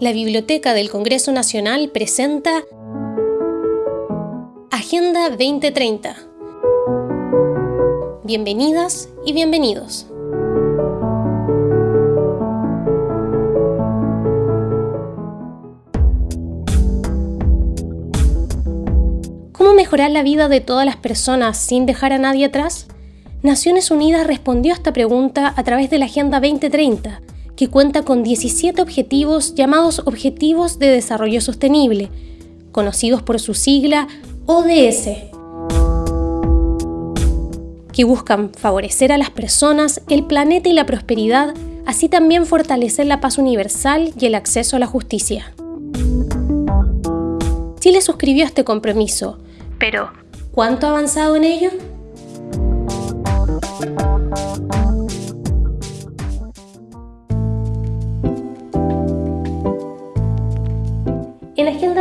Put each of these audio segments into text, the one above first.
la Biblioteca del Congreso Nacional presenta Agenda 2030. Bienvenidas y bienvenidos. ¿Cómo mejorar la vida de todas las personas sin dejar a nadie atrás? Naciones Unidas respondió a esta pregunta a través de la Agenda 2030, que cuenta con 17 objetivos llamados Objetivos de Desarrollo Sostenible, conocidos por su sigla ODS, que buscan favorecer a las personas, el planeta y la prosperidad, así también fortalecer la paz universal y el acceso a la justicia. Chile suscribió este compromiso, pero ¿cuánto ha avanzado en ello?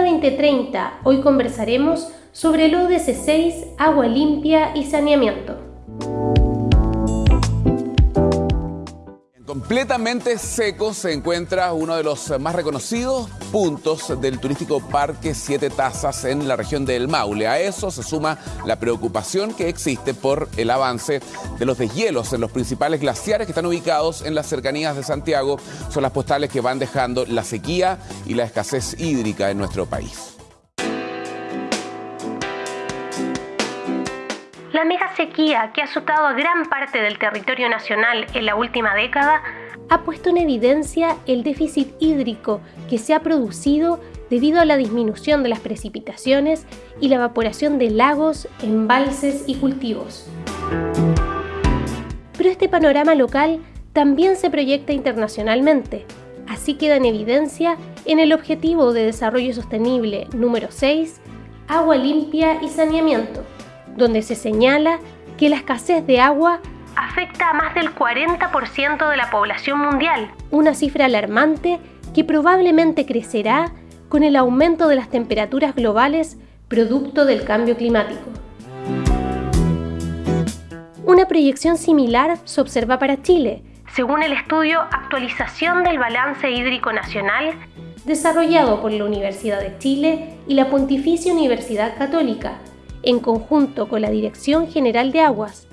2030 hoy conversaremos sobre el ODS 6, agua limpia y saneamiento. Completamente seco se encuentra uno de los más reconocidos puntos del turístico Parque Siete Tazas en la región del Maule. A eso se suma la preocupación que existe por el avance de los deshielos en los principales glaciares que están ubicados en las cercanías de Santiago. Son las postales que van dejando la sequía y la escasez hídrica en nuestro país. Mega sequía que ha azotado a gran parte del territorio nacional en la última década ha puesto en evidencia el déficit hídrico que se ha producido debido a la disminución de las precipitaciones y la evaporación de lagos, embalses y cultivos. Pero este panorama local también se proyecta internacionalmente, así queda en evidencia en el Objetivo de Desarrollo Sostenible número 6, Agua limpia y saneamiento donde se señala que la escasez de agua afecta a más del 40% de la población mundial, una cifra alarmante que probablemente crecerá con el aumento de las temperaturas globales producto del cambio climático. Una proyección similar se observa para Chile, según el estudio Actualización del Balance Hídrico Nacional, desarrollado por la Universidad de Chile y la Pontificia Universidad Católica, en conjunto con la Dirección General de Aguas,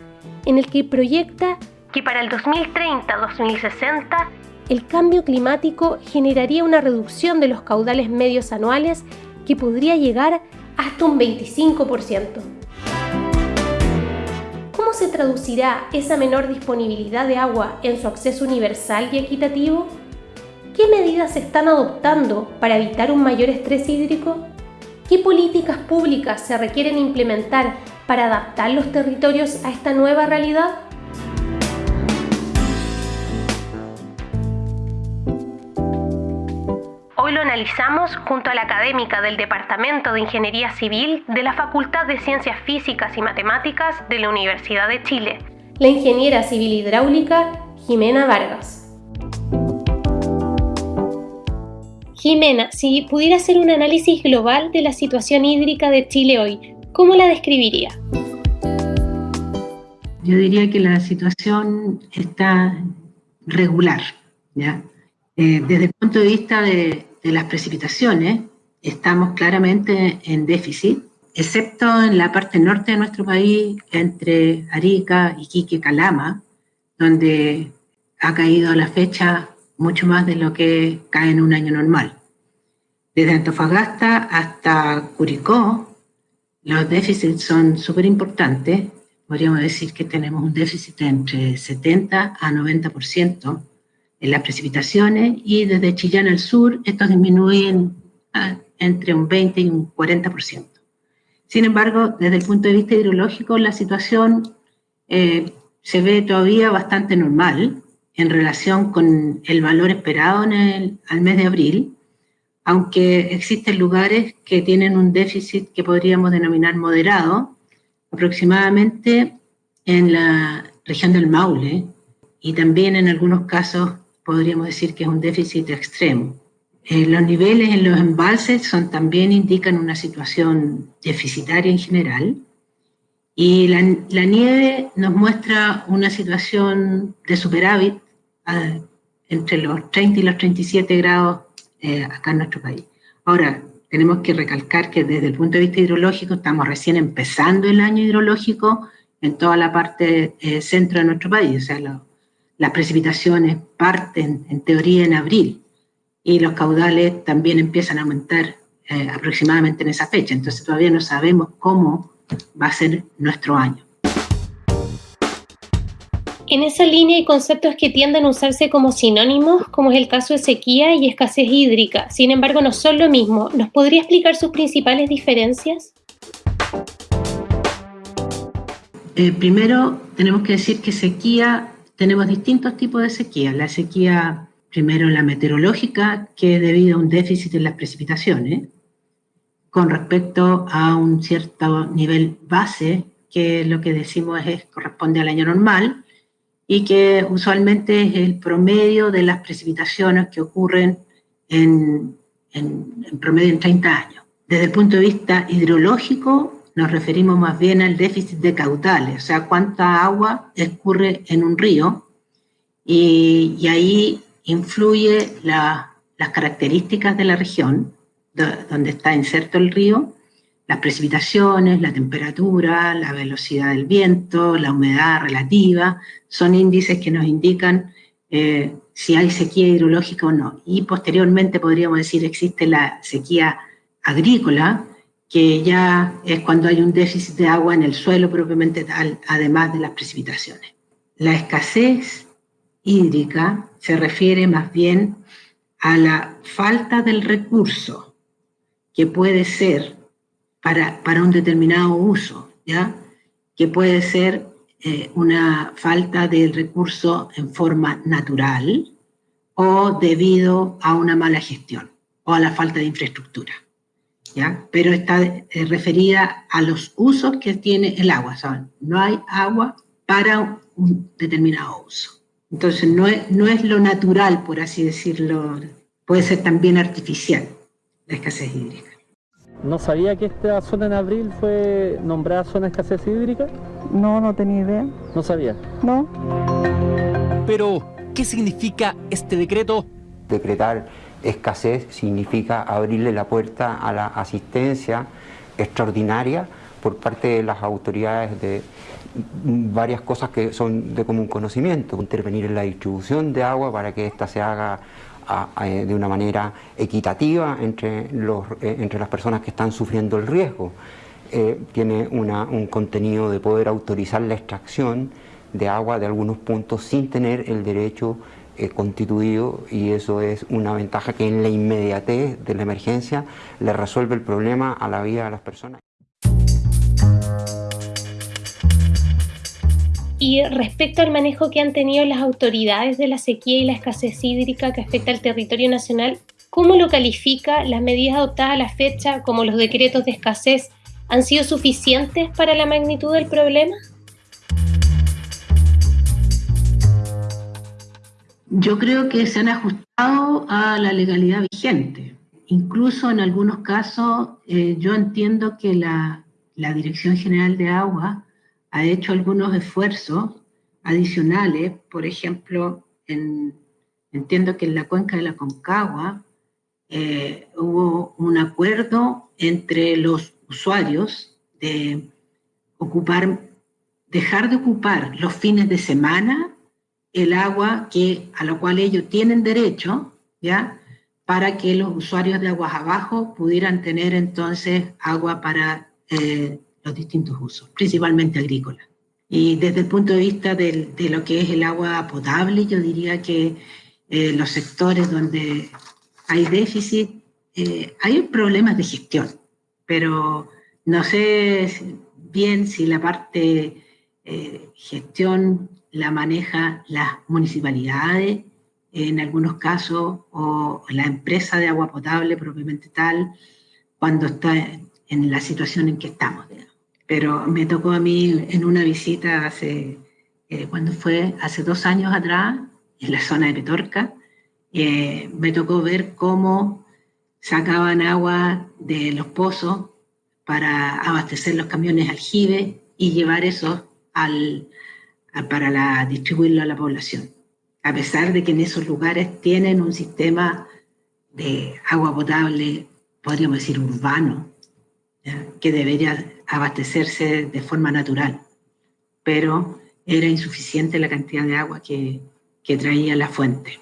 en el que proyecta que para el 2030-2060 el cambio climático generaría una reducción de los caudales medios anuales que podría llegar hasta un 25%. ¿Cómo se traducirá esa menor disponibilidad de agua en su acceso universal y equitativo? ¿Qué medidas se están adoptando para evitar un mayor estrés hídrico? ¿Qué políticas públicas se requieren implementar para adaptar los territorios a esta nueva realidad? Hoy lo analizamos junto a la académica del Departamento de Ingeniería Civil de la Facultad de Ciencias Físicas y Matemáticas de la Universidad de Chile, la ingeniera civil hidráulica Jimena Vargas. Jimena, si pudiera hacer un análisis global de la situación hídrica de Chile hoy, ¿cómo la describiría? Yo diría que la situación está regular. ¿ya? Eh, desde el punto de vista de, las precipitaciones, estamos claramente en déficit, excepto en la parte norte de nuestro país, entre Arica, Iquique, Calama, donde ha caído la fecha mucho más de lo que cae en un año normal. Desde Antofagasta hasta Curicó, los déficits son súper importantes. Podríamos decir que tenemos un déficit entre 70 a 90% en las precipitaciones y desde Chillán al sur estos disminuyen entre un 20 y un 40%. Sin embargo, desde el punto de vista hidrológico, la situación eh, se ve todavía bastante normal en relación con el valor esperado en el, al mes de abril, aunque existen lugares que tienen un déficit que podríamos denominar moderado, aproximadamente en la región del Maule, y también en algunos casos podríamos decir que es un déficit extremo. Eh, los niveles en los embalses son, también indican una situación deficitaria en general, y la, la nieve nos muestra una situación de superávit entre los 30 y los 37 grados eh, acá en nuestro país. Ahora, tenemos que recalcar que desde el punto de vista hidrológico estamos recién empezando el año hidrológico en toda la parte eh, centro de nuestro país, o sea, las precipitaciones parten en teoría en abril y los caudales también empiezan a aumentar eh, aproximadamente en esa fecha, entonces todavía no sabemos cómo va a ser nuestro año. En esa línea hay conceptos que tienden a usarse como sinónimos, como es el caso de sequía y escasez hídrica. Sin embargo, no son lo mismo. ¿Nos podría explicar sus principales diferencias? Eh, primero, tenemos que decir que sequía, tenemos distintos tipos de sequía. La sequía, primero la meteorológica, que es debido a un déficit en las precipitaciones, con respecto a un cierto nivel base, que lo que decimos es corresponde al año normal, y que usualmente es el promedio de las precipitaciones que ocurren en, promedio en 30 años. Desde el punto de vista hidrológico, nos referimos más bien al déficit de caudales, o sea, cuánta agua escurre en un río, y, ahí influye las características de la región donde está inserto el río, las precipitaciones, la temperatura, la velocidad del viento, la humedad relativa, son índices que nos indican eh, si hay sequía hidrológica o no. Y posteriormente podríamos decir existe la sequía agrícola, que ya es cuando hay un déficit de agua en el suelo propiamente tal, además de las precipitaciones. La escasez hídrica se refiere más bien a la falta del recurso que puede ser para, para un determinado uso, ¿ya? que puede ser eh, una falta de recurso en forma natural o debido a una mala gestión o a la falta de infraestructura. Pero está eh, referida a los usos que tiene el agua. no hay agua para un determinado uso. Entonces, no es, no es lo natural, por así decirlo, puede ser también artificial la escasez hídrica. ¿No sabía que esta zona en abril fue nombrada zona de escasez hídrica? No, no tenía idea. ¿No sabía? No. Pero, ¿qué significa este decreto? Decretar escasez significa abrirle la puerta a la asistencia extraordinaria por parte de las autoridades de varias cosas que son de común conocimiento, intervenir en la distribución de agua para que ésta se haga de una manera equitativa entre, los, eh, entre las personas que están sufriendo el riesgo. Eh, tiene un contenido de poder autorizar la extracción de agua de algunos puntos sin tener el derecho eh, constituido y eso es una ventaja que en la inmediatez de la emergencia le resuelve el problema a la vida de las personas. Y respecto al manejo que han tenido las autoridades de la sequía y la escasez hídrica que afecta al territorio nacional, ¿cómo lo califica? ¿Las medidas adoptadas a la fecha, como los decretos de escasez, han sido suficientes para la magnitud del problema? Yo creo que se han ajustado a la legalidad vigente. Incluso en algunos casos eh, yo entiendo que la, Dirección General de Agua ha hecho algunos esfuerzos adicionales, por ejemplo, entiendo que en la cuenca de la Concagua eh, hubo un acuerdo entre los usuarios de ocupar, dejar de ocupar los fines de semana el agua que, a lo cual ellos tienen derecho, ¿ya? para que los usuarios de aguas abajo pudieran tener entonces agua para eh, los distintos usos, principalmente agrícola. Y desde el punto de vista de lo que es el agua potable, yo diría que eh, los sectores donde hay déficit, eh, hay problemas de gestión, pero no sé bien si la parte gestión la maneja las municipalidades, en algunos casos, o la empresa de agua potable propiamente tal, cuando está en la situación en que estamos. Pero me tocó a mí en una visita hace, eh, cuando fue? Hace dos años atrás, en la zona de Petorca, eh, me tocó ver cómo sacaban agua de los pozos para abastecer los camiones aljibe y llevar eso al, para la, distribuirlo a la población. A pesar de que en esos lugares tienen un sistema de agua potable, podríamos decir urbano, que debería abastecerse de forma natural, pero era insuficiente la cantidad de agua que, que traía la fuente.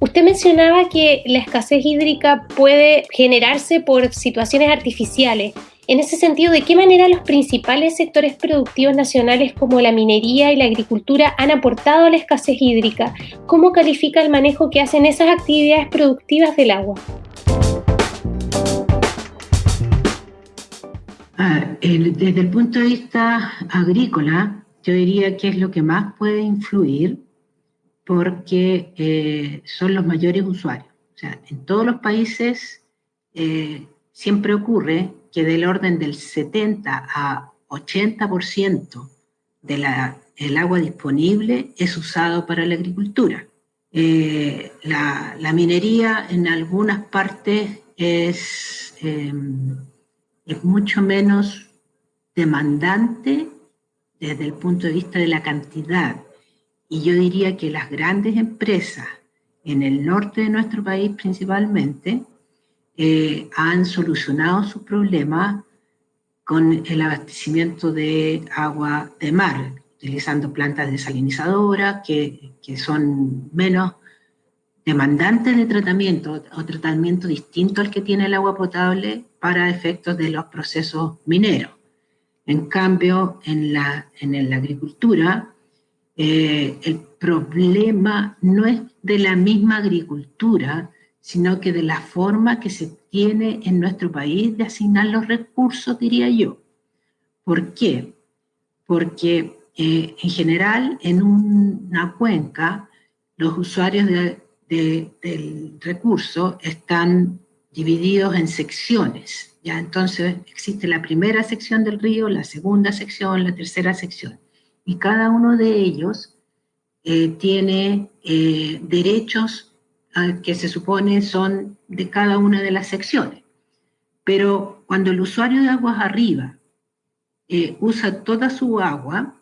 Usted mencionaba que la escasez hídrica puede generarse por situaciones artificiales. En ese sentido, ¿de qué manera los principales sectores productivos nacionales como la minería y la agricultura han aportado a la escasez hídrica? ¿Cómo califica el manejo que hacen esas actividades productivas del agua? Desde el punto de vista agrícola, yo diría que es lo que más puede influir porque eh, son los mayores usuarios. O sea, en todos los países eh, siempre ocurre que del orden del 70 a 80% del agua disponible es usado para la agricultura. Eh, la, la, minería en algunas partes es es mucho menos demandante desde el punto de vista de la cantidad. Y yo diría que las grandes empresas en el norte de nuestro país principalmente eh, han solucionado sus problemas con el abastecimiento de agua de mar, utilizando plantas desalinizadoras que, que son menos demandantes de tratamiento o tratamiento distinto al que tiene el agua potable para efectos de los procesos mineros. En cambio, en la, en la agricultura, eh, el problema no es de la misma agricultura, sino que de la forma que se tiene en nuestro país de asignar los recursos, diría yo. ¿Por qué? Porque eh, en general en una cuenca los usuarios del recurso están divididos en secciones. ¿ya? Entonces existe la primera sección del río, la segunda sección, la tercera sección. Y cada uno de ellos eh, tiene eh, derechos ah, que se supone son de cada una de las secciones. Pero cuando el usuario de aguas arriba eh, usa toda su agua,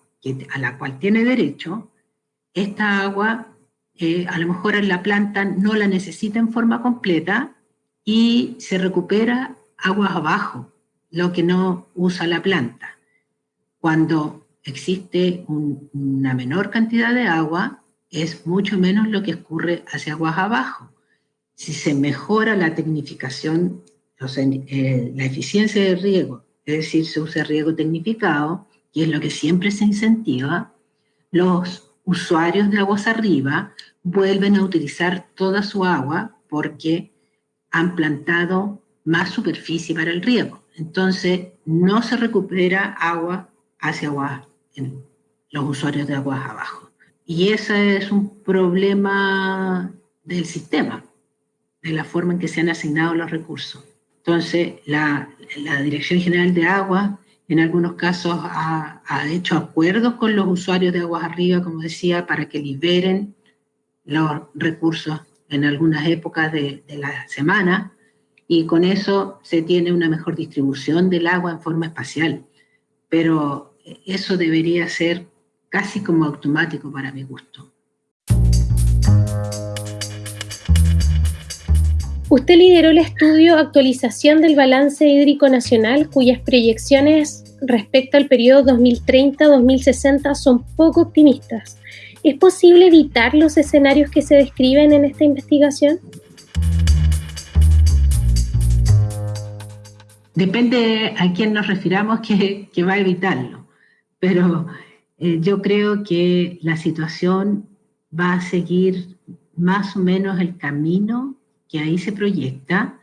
a la cual tiene derecho, esta agua a lo mejor la planta no la necesita en forma completa, y se recupera aguas abajo, lo que no usa la planta. Cuando existe una menor cantidad de agua, es mucho menos lo que escurre hacia aguas abajo. Si se mejora la tecnificación, eh, la eficiencia del riego, es decir, se usa riego tecnificado, y es lo que siempre se incentiva, los usuarios de aguas arriba vuelven a utilizar toda su agua porque han plantado más superficie para el riego. Entonces, no se recupera agua hacia agua, en los usuarios de aguas abajo. Y ese es un problema del sistema, de la forma en que se han asignado los recursos. Entonces, la, la Dirección General de Agua en algunos casos ha, hecho acuerdos con los usuarios de aguas arriba, como decía, para que liberen los recursos en algunas épocas de, la semana y con eso se tiene una mejor distribución del agua en forma espacial. Pero eso debería ser casi como automático para mi gusto. Usted lideró el estudio Actualización del Balance Hídrico Nacional, cuyas proyecciones respecto al periodo 2030-2060 son poco optimistas. ¿Es posible evitar los escenarios que se describen en esta investigación? Depende a quién nos refiramos que, va a evitarlo, pero eh, yo creo que la situación va a seguir más o menos el camino que ahí se proyecta,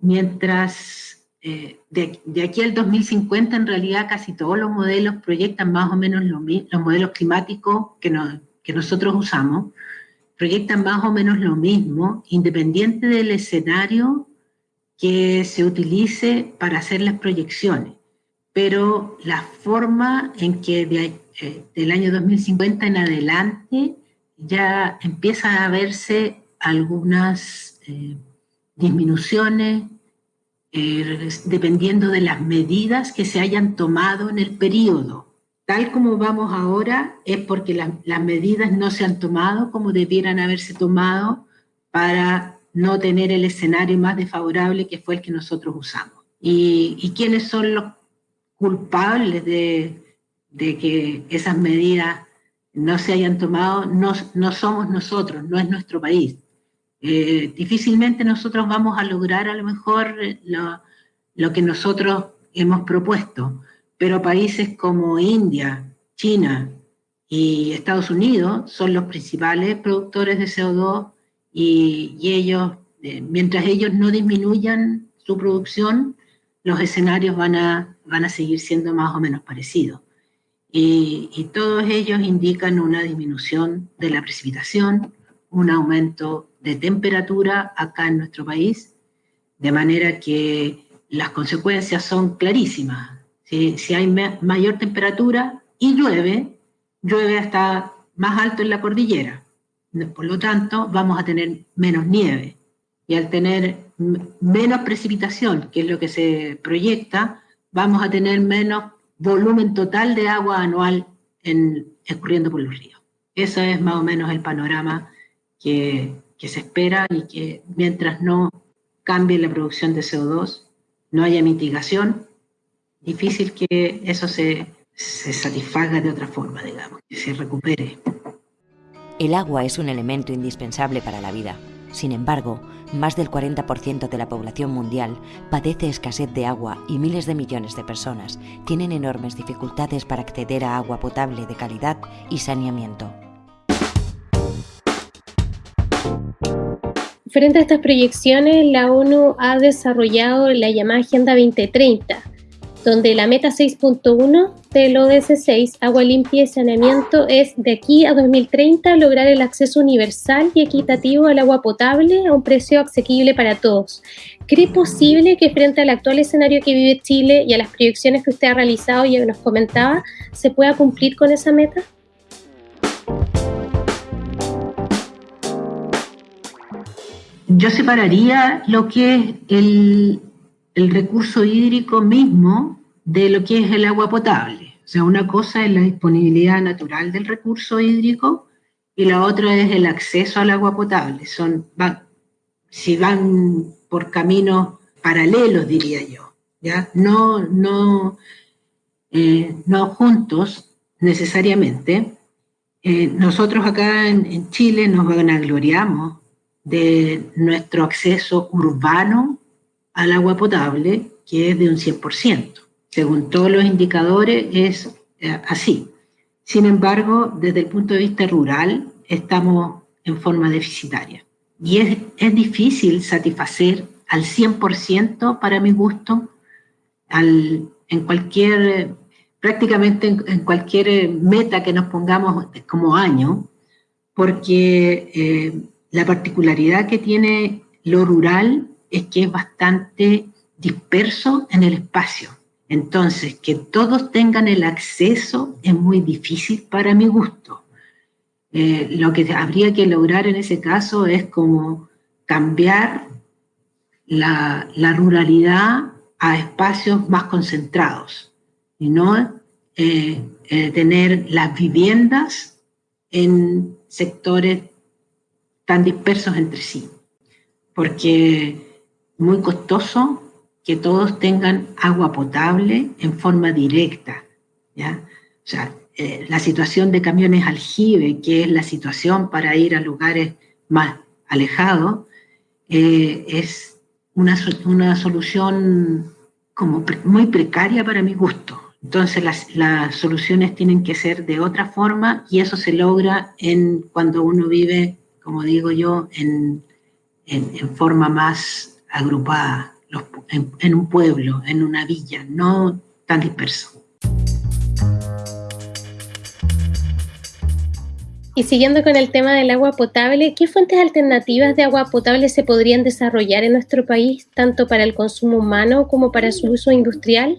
mientras eh, de, aquí al 2050 en realidad casi todos los modelos proyectan más o menos lo los modelos climáticos que, nosotros usamos, proyectan más o menos lo mismo, independiente del escenario que se utilice para hacer las proyecciones. Pero la forma en que eh, del año 2050 en adelante ya empieza a verse algunas eh, disminuciones, eh, dependiendo de las medidas que se hayan tomado en el periodo, tal como vamos ahora es porque las medidas no se han tomado como debieran haberse tomado para no tener el escenario más desfavorable que fue el que nosotros usamos. ¿Y, quiénes son los culpables de, que esas medidas no se hayan tomado? No, no somos nosotros, no es nuestro país. Eh, difícilmente nosotros vamos a lograr a lo mejor lo, lo que nosotros hemos propuesto, pero países como India, China y Estados Unidos son los principales productores de CO2 y, ellos, eh, mientras ellos no disminuyan su producción, los escenarios van a, van a seguir siendo más o menos parecidos. Y, y, todos ellos indican una disminución de la precipitación, un aumento de temperatura acá en nuestro país, de manera que las consecuencias son clarísimas. Si, si hay mayor temperatura y llueve, llueve hasta más alto en la cordillera. Por lo tanto, vamos a tener menos nieve. Y al tener menos precipitación, que es lo que se proyecta, vamos a tener menos volumen total de agua anual en, escurriendo por los ríos. Ese es más o menos el panorama que, que se espera y que mientras no cambie la producción de CO2, no haya mitigación, difícil que eso se, se satisfaga de otra forma, digamos, que se recupere. El agua es un elemento indispensable para la vida. Sin embargo, más del 40% de la población mundial padece escasez de agua y miles de millones de personas tienen enormes dificultades para acceder a agua potable de calidad y saneamiento. Frente a estas proyecciones, la ONU ha desarrollado la llamada Agenda 2030, donde la meta 6.1 del ODS 6, agua limpia y saneamiento, es de aquí a 2030 lograr el acceso universal y equitativo al agua potable a un precio asequible para todos. ¿Cree posible que frente al actual escenario que vive Chile y a las proyecciones que usted ha realizado y nos comentaba, se pueda cumplir con esa meta? Yo separaría lo que es el, recurso hídrico mismo de lo que es el agua potable. O sea, una cosa es la disponibilidad natural del recurso hídrico y la otra es el acceso al agua potable. Son, si van por caminos paralelos, diría yo, ¿ya? No, no, eh, no juntos necesariamente. Eh, nosotros acá en, en Chile nos vanagloriamos de nuestro acceso urbano al agua potable, que es de un 100%. Según todos los indicadores es eh, así. Sin embargo, desde el punto de vista rural, estamos en forma deficitaria. Y es, es difícil satisfacer al 100% para mi gusto al, en cualquier, prácticamente en, cualquier meta que nos pongamos como año, porque eh, la particularidad que tiene lo rural es que es bastante disperso en el espacio. Entonces, que todos tengan el acceso es muy difícil para mi gusto. Eh, lo que habría que lograr en ese caso es como cambiar la, ruralidad a espacios más concentrados y no eh, eh, tener las viviendas en sectores tan dispersos entre sí, porque muy costoso que todos tengan agua potable en forma directa, ¿ya? O sea, eh, la situación de camiones aljibe, que es la situación para ir a lugares más alejados, eh, es una, una, solución como muy precaria para mi gusto. Entonces las, las, soluciones tienen que ser de otra forma y eso se logra en, cuando uno vive, como digo yo, en, en, en forma más agrupada en, un pueblo, en una villa, no tan disperso. Y siguiendo con el tema del agua potable, ¿qué fuentes alternativas de agua potable se podrían desarrollar en nuestro país, tanto para el consumo humano como para su uso industrial?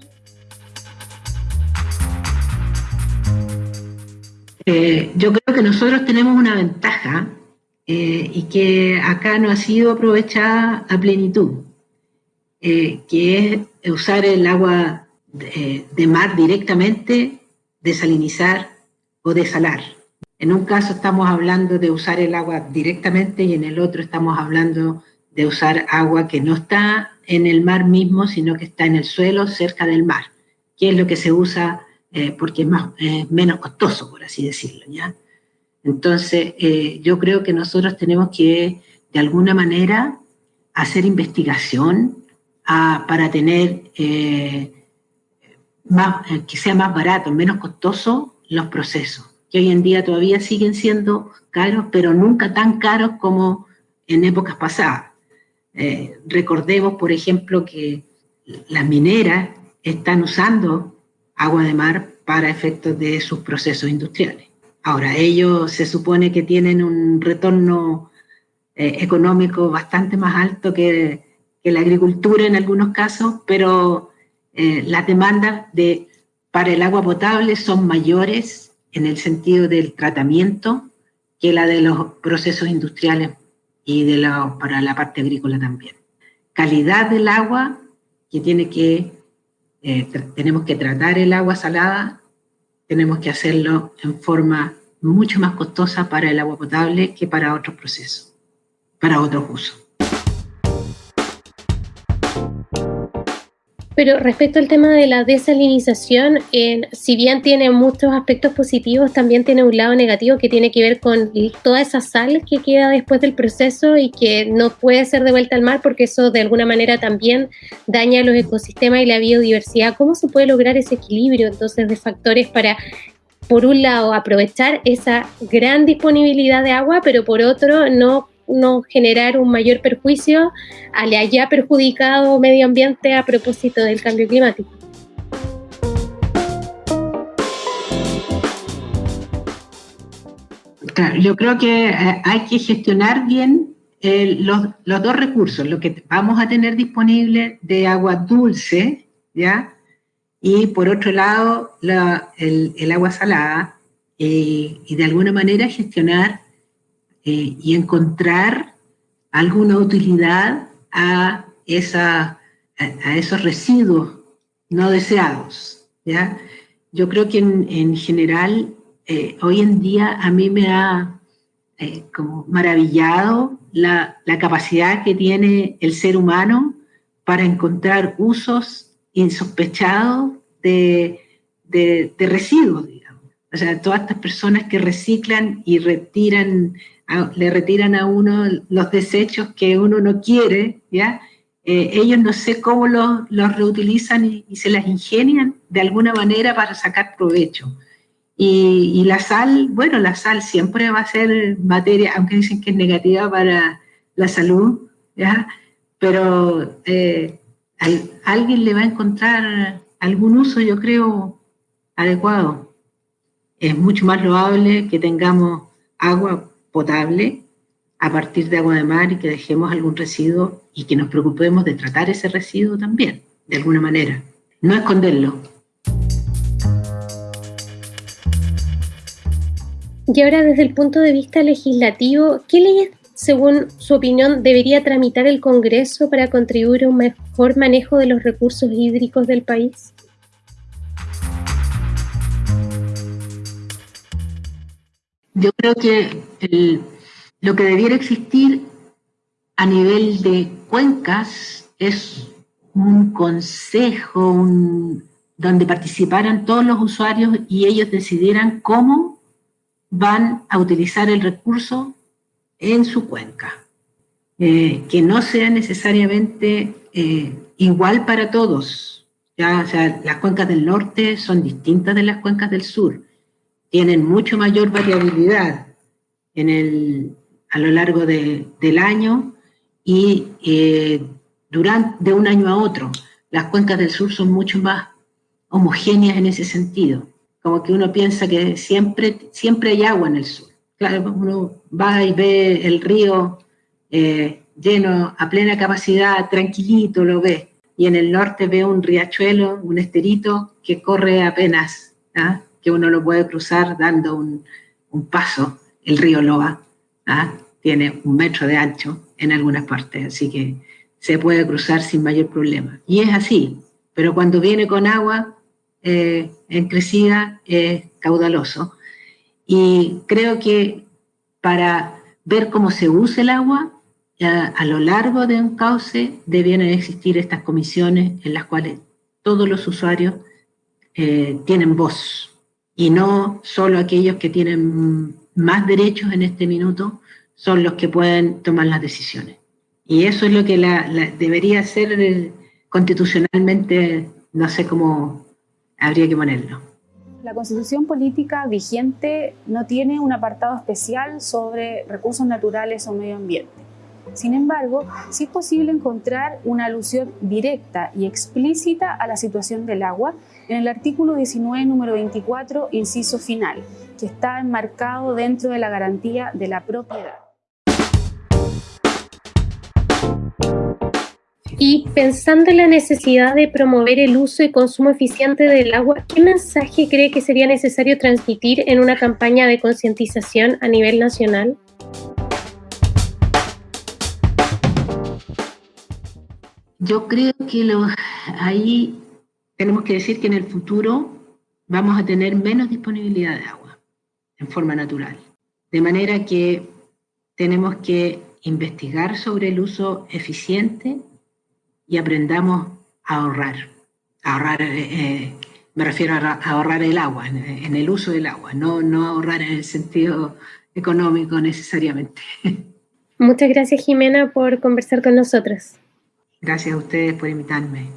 Eh, yo creo que nosotros tenemos una ventaja eh, y que acá no ha sido aprovechada a plenitud. Eh, que es usar el agua de, mar directamente desalinizar o desalar. En un caso estamos hablando de usar el agua directamente y en el otro estamos hablando de usar agua que no está en el mar mismo, sino que está en el suelo cerca del mar, que es lo que se usa eh, porque es más, menos costoso, por así decirlo. ¿ya? Entonces, eh, yo creo que nosotros tenemos que, de alguna manera, hacer investigación ah, para tener eh, más, que sea más barato, menos costoso los procesos, que hoy en día todavía siguen siendo caros, pero nunca tan caros como en épocas pasadas. Eh, recordemos, por ejemplo, que las mineras están usando agua de mar para efectos de sus procesos industriales. Ahora, ellos se supone que tienen un retorno eh, económico bastante más alto que, la agricultura en algunos casos, pero eh, las demandas de, para el agua potable son mayores en el sentido del tratamiento que la de los procesos industriales y de para la parte agrícola también. Calidad del agua, que tiene que, eh, tenemos que tratar el agua salada, tenemos que hacerlo en forma mucho más costosa para el agua potable que para otros procesos, para otros usos. Pero respecto al tema de la desalinización, si bien tiene muchos aspectos positivos, también tiene un lado negativo que tiene que ver con toda esa sal que queda después del proceso y que no puede ser devuelta al mar porque eso de alguna manera también daña los ecosistemas y la biodiversidad. ¿Cómo se puede lograr ese equilibrio entonces de factores para por un lado aprovechar esa gran disponibilidad de agua, pero por otro no no generar un mayor perjuicio al ya perjudicado medio ambiente a propósito del cambio climático. yo creo que eh, hay que gestionar bien eh, los, dos recursos, lo que vamos a tener disponible de agua dulce, ¿ya? Y por otro lado, el, agua salada, eh, y de alguna manera gestionar eh, y encontrar alguna utilidad a, esa, a, esos residuos no deseados. ¿ya? Yo creo que en, general, eh, hoy en día a mí me ha eh, como maravillado la, la, capacidad que tiene el ser humano para encontrar usos insospechados de, de, residuos. O sea, todas estas personas que reciclan y retiran le retiran a uno los desechos que uno no quiere, ¿ya? Eh, ellos no sé cómo los, reutilizan y, se las ingenian de alguna manera para sacar provecho. Y, la sal, bueno, la sal siempre va a ser materia, aunque dicen que es negativa para la salud, ¿ya? Pero eh, alguien le va a encontrar algún uso, yo creo, adecuado. Es mucho más loable que tengamos agua potable a partir de agua de mar y que dejemos algún residuo y que nos preocupemos de tratar ese residuo también, de alguna manera. No esconderlo. Y ahora desde el punto de vista legislativo, ¿qué leyes, según su opinión, debería tramitar el Congreso para contribuir a un mejor manejo de los recursos hídricos del país? Yo creo que lo que debiera existir a nivel de cuencas es un consejo donde participaran todos los usuarios y ellos decidieran cómo van a utilizar el recurso en su cuenca. Eh, que no sea necesariamente eh, igual para todos. ¿ya? O sea, las cuencas del norte son distintas de las cuencas del sur tienen mucho mayor variabilidad en el, a lo largo del año y eh, durante, de un año a otro. Las cuencas del sur son mucho más homogéneas en ese sentido, como que uno piensa que siempre, siempre hay agua en el sur. Claro, uno va y ve el río eh, lleno a plena capacidad, tranquilito lo ve, y en el norte ve un riachuelo, un esterito que corre apenas. ¿ah? Que uno lo puede cruzar dando un, paso. El río Loa ¿ah? tiene un metro de ancho en algunas partes, así que se puede cruzar sin mayor problema. Y es así, pero cuando viene con agua, eh, en crecida es caudaloso. Y creo que para ver cómo se usa el agua, a lo largo de un cauce debieran existir estas comisiones en las cuales todos los usuarios eh, tienen voz y no solo aquellos que tienen más derechos en este minuto son los que pueden tomar las decisiones. Y eso es lo que debería ser constitucionalmente, no sé cómo habría que ponerlo. La constitución política vigente no tiene un apartado especial sobre recursos naturales o medio ambiente. Sin embargo, sí es posible encontrar una alusión directa y explícita a la situación del agua en el artículo 19, número 24, inciso final, que está enmarcado dentro de la garantía de la propiedad. Y pensando en la necesidad de promover el uso y consumo eficiente del agua, ¿qué mensaje cree que sería necesario transmitir en una campaña de concientización a nivel nacional? Yo creo que ahí tenemos que decir que en el futuro vamos a tener menos disponibilidad de agua en forma natural. De manera que tenemos que investigar sobre el uso eficiente y aprendamos a ahorrar. ahorrar, eh, eh, me refiero a ahorrar el agua, en, el uso del agua, no, no ahorrar en el sentido económico necesariamente. Muchas gracias Jimena por conversar con nosotros. Gracias a ustedes por invitarme.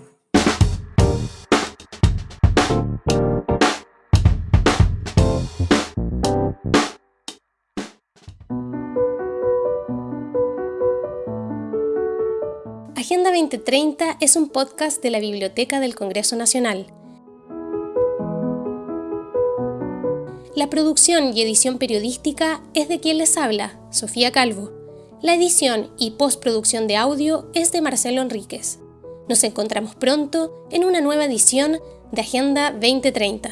Agenda 2030 es un podcast de la Biblioteca del Congreso Nacional. La producción y edición periodística es de quien les habla, Sofía Calvo. La edición y postproducción de audio es de Marcelo Enríquez. Nos encontramos pronto en una nueva edición de Agenda 2030.